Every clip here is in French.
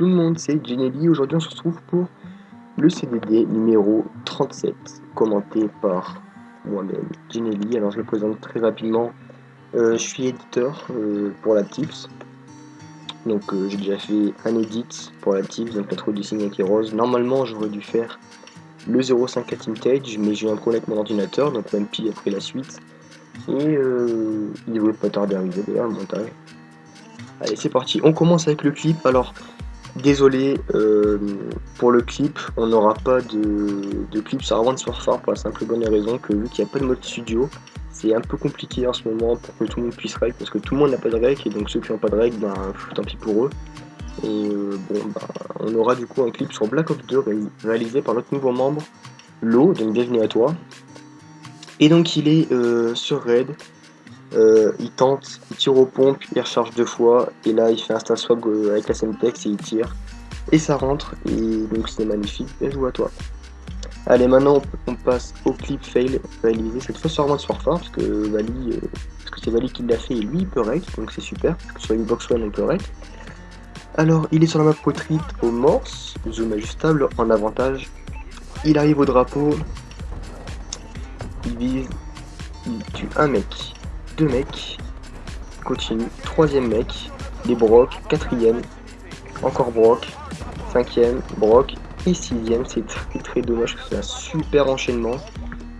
tout le monde, c'est Genelli. Aujourd'hui, on se retrouve pour le CDD numéro 37, commenté par moi-même, Genelli. Alors, je le présente très rapidement. Euh, je suis éditeur euh, pour la Tips. Donc, euh, j'ai déjà fait un edit pour la Tips, donc l'intro du signe qui rose. Normalement, j'aurais dû faire le 05 à Tintage, mais j'ai un problème avec mon ordinateur, donc MP a pris la suite. Et il devrait pas tarder à arriver d'ailleurs, le montage. Allez, c'est parti. On commence avec le clip. Alors, désolé euh, pour le clip, on n'aura pas de, clip sur Avant de Surfar pour la simple et bonne raison que vu qu'il n'y a pas de mode studio, c'est un peu compliqué en ce moment pour que tout le monde puisse règle parce que tout le monde n'a pas de règle et donc ceux qui n'ont pas de règle, ben, tant pis pour eux. Et euh, bon, ben, on aura du coup un clip sur Black Ops 2 réalisé par notre nouveau membre, Lo, donc bienvenue à toi. Et donc il est euh, sur Raid, euh, il tente, il tire aux pompes, il recharge deux fois, et là il fait un star swag euh, avec la Semtex et il tire. Et ça rentre, et donc c'est magnifique, bien joué à toi. Allez, maintenant on passe au clip fail réalisé, cette fois sur Armand Warfare, parce que Vali, euh, parce que c'est Vali qui l'a fait et lui il peut rec, donc c'est super, parce que sur une box one on peut rec. Alors il est sur la map retreat au morse, zoom ajustable en avantage. Il arrive au drapeau, il vise, il tue un mec, deux mecs, continue, troisième mec, les Brock, quatrième, encore Brock, cinquième, Brock, et sixième, c'est très très dommage c'est un super enchaînement,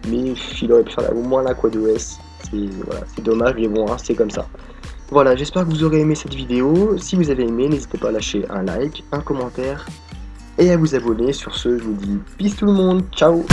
mais il aurait pu faire au moins la quad OS, c'est dommage, mais bon, hein, c'est comme ça. Voilà, j'espère que vous aurez aimé cette vidéo, si vous avez aimé, n'hésitez pas à lâcher un like, un commentaire, et à vous abonner, sur ce, je vous dis peace tout le monde, ciao